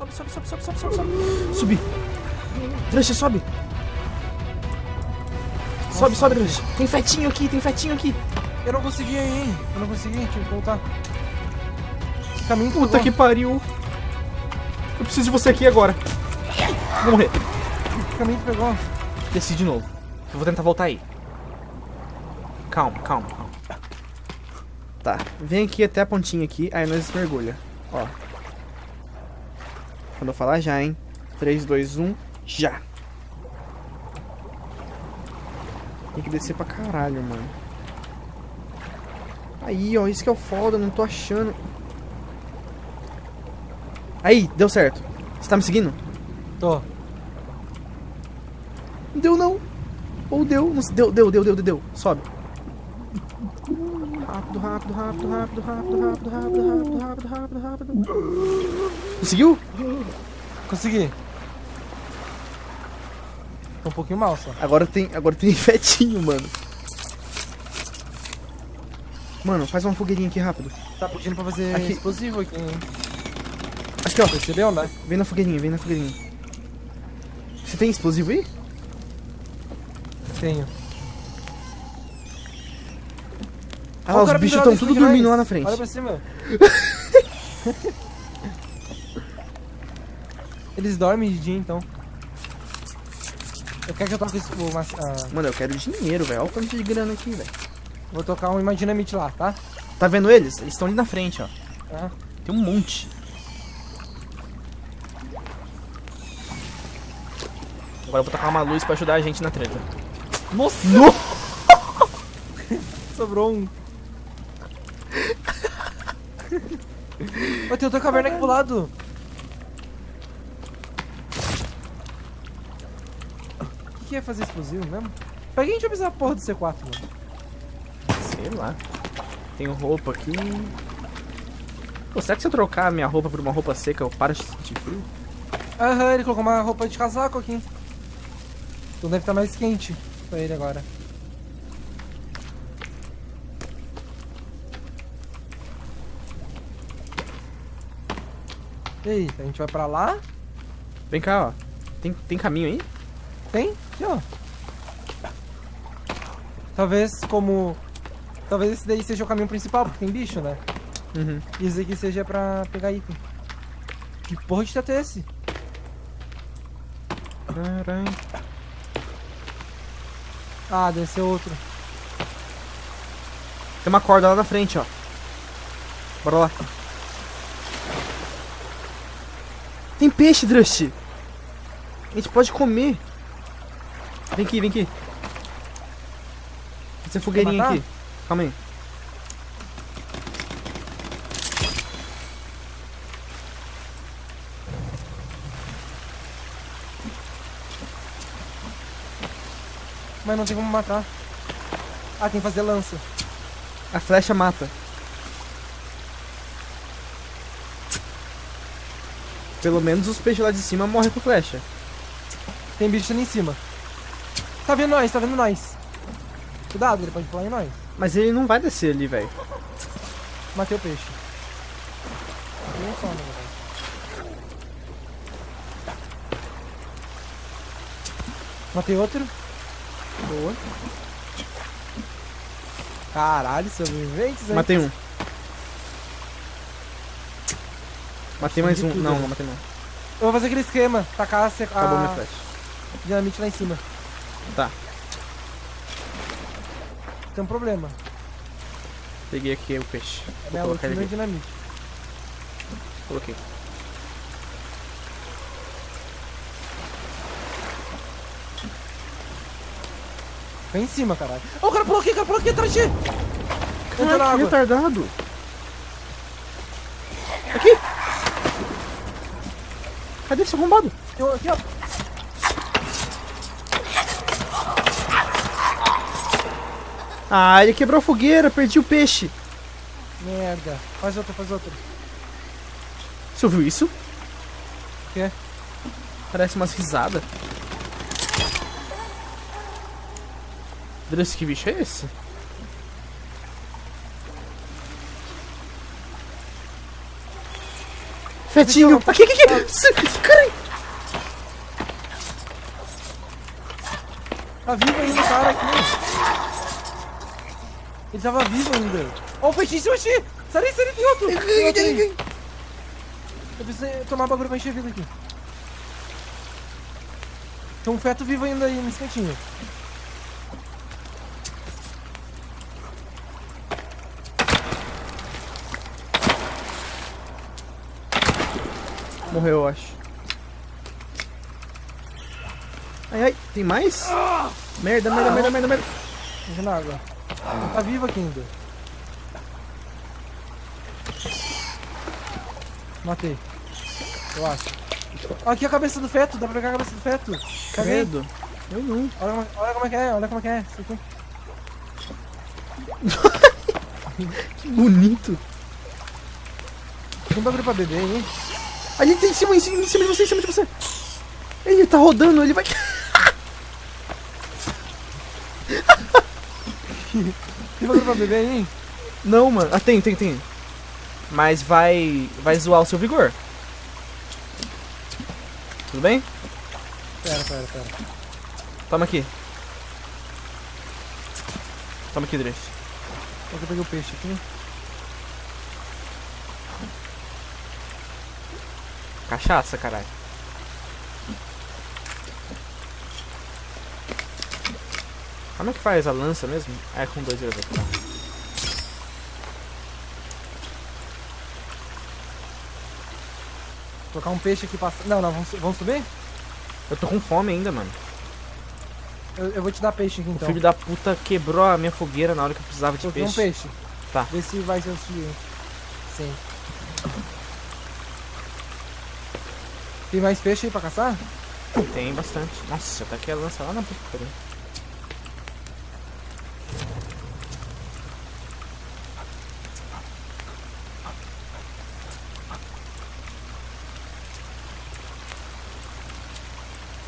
Sobe, sobe, sobe, sobe, sobe, sobe, sobe. Subi. Drush, sobe. Sobe, sobe, Drush. Tem fetinho aqui, tem fetinho aqui. Eu não consegui aí. Eu não consegui, tive que voltar. Que caminho Puta que pariu. Eu preciso de você aqui agora. Vou morrer. Que caminho que pegou? Desci de novo. Eu vou tentar voltar aí. Calma, calma, calma. Tá, vem aqui até a pontinha aqui, aí nós mergulha. Ó. Quando eu falar já, hein? 3, 2, 1, já. Tem que descer pra caralho, mano. Aí, ó, isso que é o foda, não tô achando. Aí, deu certo. Você tá me seguindo? Tô. Não deu não. Ou deu, não deu, deu, deu, deu, deu. Sobe. Rápido, rápido, rápido, rápido, rápido, rápido, rápido, rápido, rápido, rápido, rápido. Conseguiu? Consegui. Tô um pouquinho mal só. Agora tem, agora tem fetinho, mano. Mano, faz uma fogueirinha aqui rápido. Tá pedindo pra fazer Aqui. explosivo aqui, hein? Aqui, ó. Percebeu, né? Vem na fogueirinha, vem na fogueirinha. Você tem explosivo aí? Tenho. Ah, os bichos estão tudo dormindo lá na frente. Olha pra cima. Eles dormem de dia, então. Eu quero que eu toque esse, o, mas- ah, Mano, eu quero dinheiro, velho. Olha o quanto de grana aqui, velho. Vou tocar um Imaginamite lá, tá? Tá vendo eles? Eles estão ali na frente, ó. Ah. Tem um monte. Agora eu vou tacar uma luz pra ajudar a gente na treta. Nossa! Sobrou um. Ó, tem outra caverna aqui pro lado. O que é fazer explosivo mesmo? Pra que a gente vai precisar da porra do C4, mano? Sei lá. Tenho roupa aqui. Pô, será que se eu trocar a minha roupa por uma roupa seca eu paro de sentir frio? Aham, ele colocou uma roupa de casaco aqui. Então deve estar mais quente pra ele agora. Eita, a gente vai pra lá? Vem cá, ó. Tem, tem caminho aí? Tem? Aqui, ó. Talvez como... Talvez esse daí seja o caminho principal, porque tem bicho, né? Uhum. E esse aqui seja pra pegar item. Que porra de teto é esse? Caralho. Ah, deve ser outro. Tem uma corda lá na frente, ó. Bora lá. Tem peixe, Drust. A gente pode comer. Vem aqui, vem aqui. Essa fogueirinha aqui. Calma aí. Mas não tem como matar. Ah, tem que fazer lança. A flecha mata. Pelo menos os peixes lá de cima morrem com flecha. Tem bicho ali em cima. Tá vendo nós, tá vendo nós. Cuidado, ele pode pular em nós. Mas ele não vai descer ali, velho. Matei o peixe. Matei um só, na verdade. Matei outro. Boa. Caralho, sobreviventes, hein? Matei um. Matei mais um. Não, não matei não. Eu vou fazer aquele esquema. Tacar a, Acabou minha a flecha. dinamite lá em cima. Tá. Tem um problema. Peguei aqui o peixe. É Vou minha colocar ele aqui. dinamite. Coloquei. Vem em cima, caralho. Ó, o cara pulou aqui, o cara pulou aqui atrás de ti. Entra na água. retardado. Cadê esse arrombado? Um Aqui, ó. Ah, ele quebrou a fogueira, perdi o peixe. Merda. Faz outra, faz outra. Você ouviu isso? O quê? Parece umas risadas. Deus, que bicho é esse? Fetinho! Aqui, aqui, aqui! S- Caralho! Tá vivo ainda o cara aqui. Ele tava vivo ainda. Ó, o feitiço, oxi! Sai daí, sai daí, tem outro! Eu preciso tomar bagulho pra encher vida aqui. Tem um feto vivo ainda aí nesse cantinho. Morreu, eu acho. Ai, ai, tem mais? Merda, merda, merda, merda, merda. Enche na água. Ele tá vivo aqui ainda. Matei. Eu acho. Aqui a cabeça do feto, dá pra pegar a cabeça do feto. Caguei. Credo. Eu não. Olha como, olha como é que é, olha como é que é. Isso aqui. Que bonito. Tem bagulho pra beber aí. Ali tem em cima, em cima, em cima de você, em cima de você. Ele tá rodando, ele vai. Tem bagulho pra beber aí? Não, mano. Ah, tem, tem, tem. Mas vai. Vai zoar o seu vigor. Tudo bem? Pera, pera, pera. Toma aqui. Toma aqui, Drift. Só que eu peguei o peixe aqui. Cachaça, caralho. Como é que faz a lança mesmo? É com dois dedos. Tá. Vou colocar um peixe aqui pra... Não, não, vamos, vamos subir? Eu tô com fome ainda, mano. Eu, eu vou te dar peixe aqui O então. filho da puta quebrou a minha fogueira na hora que eu precisava de Coloquei um peixe. peixe. Tá. Vê se vai ser o suficiente. Sim. Tem mais peixe aí pra caçar? Tem bastante. Nossa, até que a lança lá na pariu.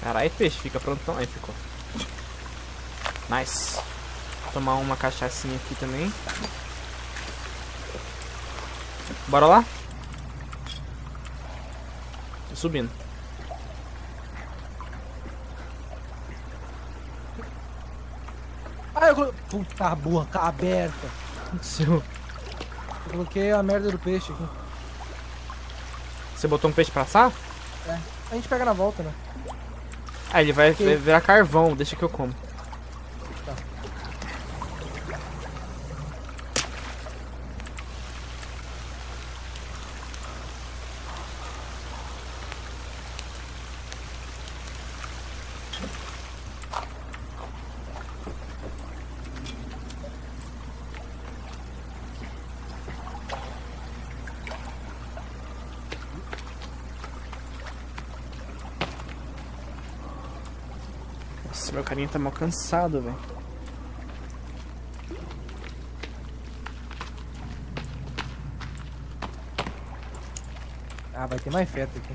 Caralho, peixe, fica prontão. Aí ficou. Nice. Vou tomar uma cachaçinha aqui também. Bora lá? Subindo. Ah, eu coloquei... Puta, a boca aberta. Seu. Eu coloquei a merda do peixe aqui. Você botou um peixe pra assar? A gente pega na volta, né? Ah, ele vai Ok. vai virar carvão, deixa que eu como. Nossa, meu carinha tá mal cansado, velho. Ah, vai ter mais feto aqui.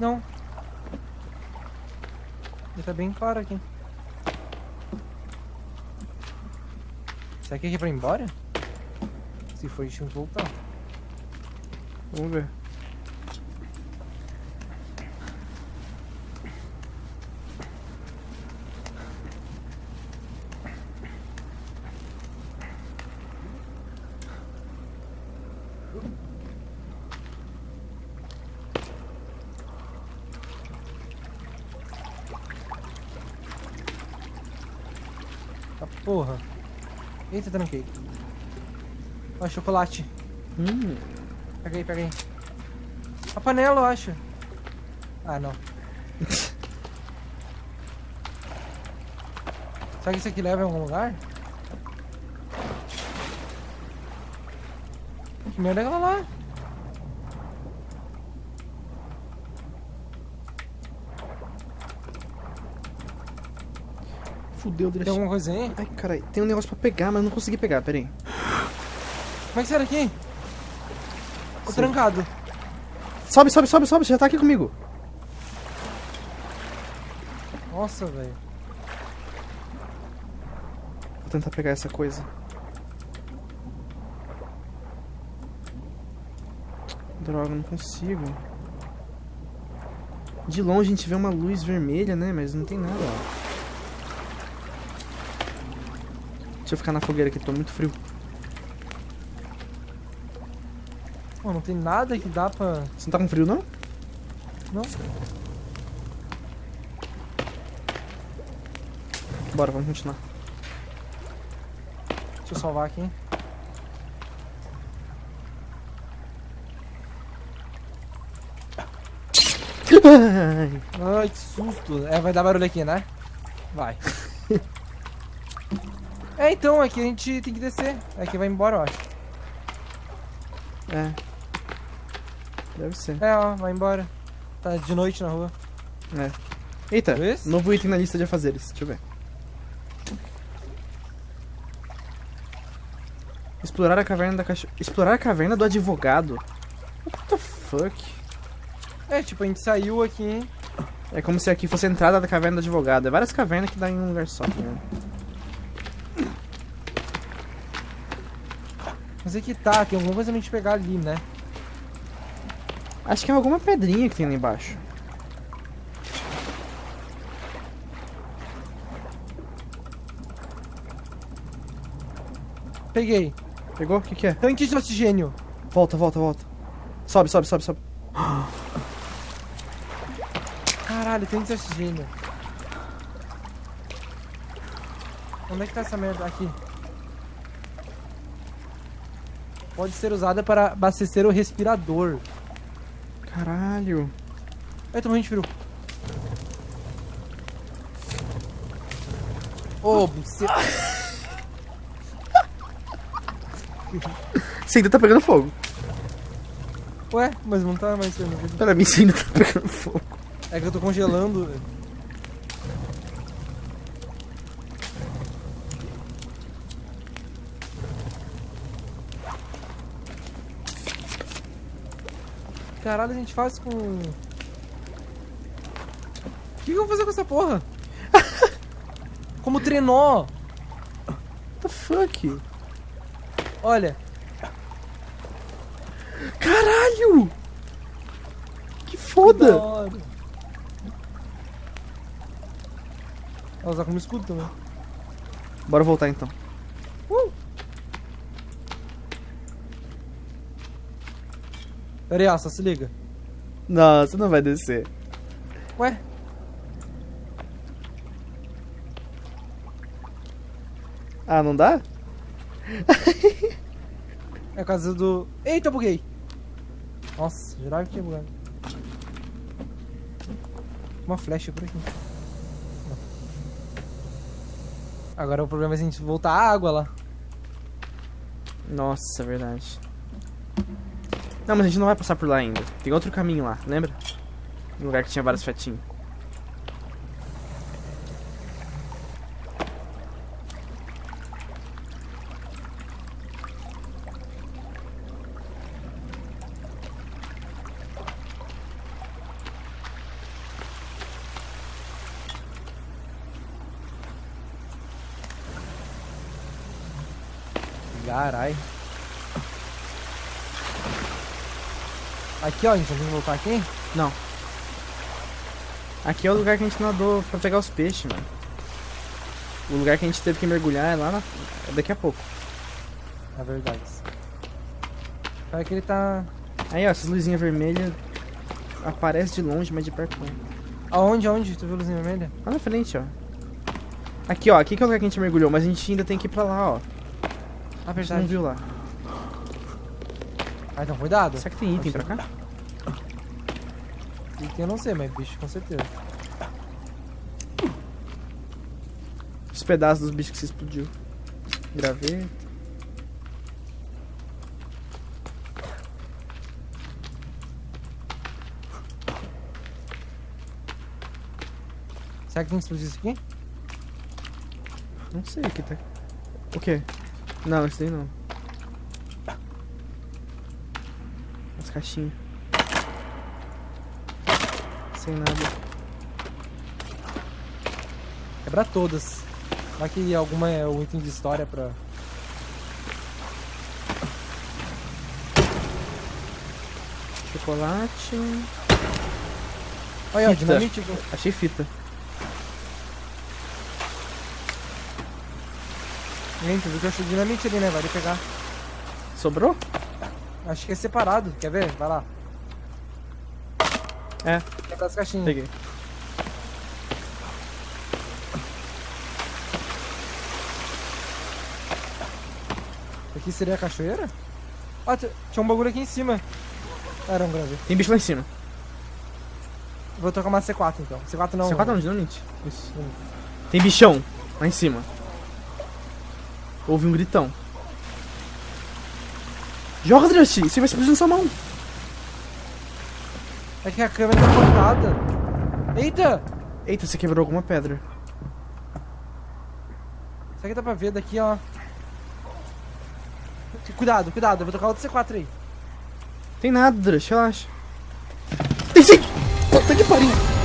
Não. Ele tá bem claro aqui. Será que aqui é pra ir embora? Se for, a gente voltar. Vamos ver. Tá porra. Eita, tranquei. Ó, chocolate. Hum, Pega aí, pega aí. A panela, eu acho. Ah, não. Será que isso aqui leva em algum lugar? Que merda é aquela lá? fudeu, Dredd. Tem alguma coisa aí? Ai, caralho, tem um negócio pra pegar, mas eu não consegui pegar, peraí. Como é que será aqui? Tô trancado. Sobe, sobe, sobe, sobe, você já tá aqui comigo. Nossa, velho. Vou tentar pegar essa coisa. Droga, não consigo. De longe a gente vê uma luz vermelha, né? Mas não tem nada. Deixa eu ficar na fogueira aqui, tô muito frio. Pô, não tem nada que dá pra... Você não tá com frio, não? Não. Bora, vamos continuar. Deixa eu salvar aqui, hein? Ai, Ai, que susto. É, vai dar barulho aqui, né? Vai. é, então, aqui a gente tem que descer. Aqui vai embora, eu acho. é. Deve ser. É, ó, vai embora. Tá de noite na rua. É. Eita, Esse? novo item na lista de afazeres. Deixa eu ver. Explorar a caverna da cachorra. Explorar a caverna do advogado? What the fuck? É, tipo, a gente saiu aqui, hein? É como se aqui fosse a entrada da caverna do advogado. É várias cavernas que dá em um lugar só, tá Mas é que tá, tem alguma coisa pra gente pegar ali, né? Acho que é alguma pedrinha que tem ali embaixo. Peguei. Pegou? O que, que é? Tanque de oxigênio. Volta, volta, volta. Sobe, sobe, sobe, sobe. Caralho, tanque de oxigênio. Onde é que tá essa merda? Aqui. Pode ser usada para abastecer o respirador. Caralho. Ai, tô morrendo de frio. Ô, buceta. Você ainda tá pegando fogo. Ué, mas não tá mais. Pra mim, você ainda tá pegando fogo. É que eu tô congelando. Caralho, a gente faz com. O que, que eu vou fazer com essa porra? Como trenó! What the fuck? Olha, Caralho! Que que da foda! Ela usar como escudo também. Bora voltar então. Uh! Pera aí, só se liga. Não, você não vai descer. Ué? Ah, não dá? É a casa do. Eita, buguei! Nossa, jurava que tinha bugado. Uma flecha por aqui. Agora o problema é a gente voltar a água lá. Nossa, é verdade. Não, mas a gente não vai passar por lá ainda. Tem outro caminho lá, lembra? Um lugar que tinha vários fetinhos. Carai. Aqui, ó, a gente tem que voltar aqui? Não. Aqui é o lugar que a gente nadou pra pegar os peixes, mano. O lugar que a gente teve que mergulhar é lá na... é daqui a pouco. É verdade. Olha que ele tá. Aí, ó, essas luzinhas vermelhas aparecem de longe, mas de perto não. Aonde, aonde? Tu viu a luzinha vermelha? Lá na frente, ó. Aqui, ó. Aqui que é o lugar que a gente mergulhou, mas a gente ainda tem que ir pra lá, ó. Ah, verdade. não viu lá. Ah, então cuidado. Será que tem item pra cá? Item eu não sei, mas bicho com certeza. Os pedaços dos bichos que você explodiu. Graveto. Será que tem que explodir isso aqui? Não sei o que tá. O quê? Não, esse daí não. As caixinhas. Sem nada. Quebra todas. Vai que alguma é o item de história pra. Chocolate. Olha, Fita. dinamite. Achei fita. Gente, viu que eu achei dinamite ali, né? Vai ali pegar. Sobrou? Acho que é separado. Quer ver? Vai lá. É, Pegar as caixinhas. peguei. Aqui seria a cachoeira? Ah, tinha um bagulho aqui em cima. Era um grande. Tem bicho lá em cima. Vou tocar uma C4 então. C4 não. C4 não, dinamite. Isso. Tem bichão lá em cima. Houve um gritão. Joga, Drust! Você vai explodir na sua mão. É que a câmera tá cortada. Eita! Eita, você quebrou alguma pedra. Isso aqui dá pra ver daqui, ó. Cuidado, cuidado. Eu vou tocar outro C4 aí. Tem nada, Drust, relaxa. Tem sim! Puta que pariu!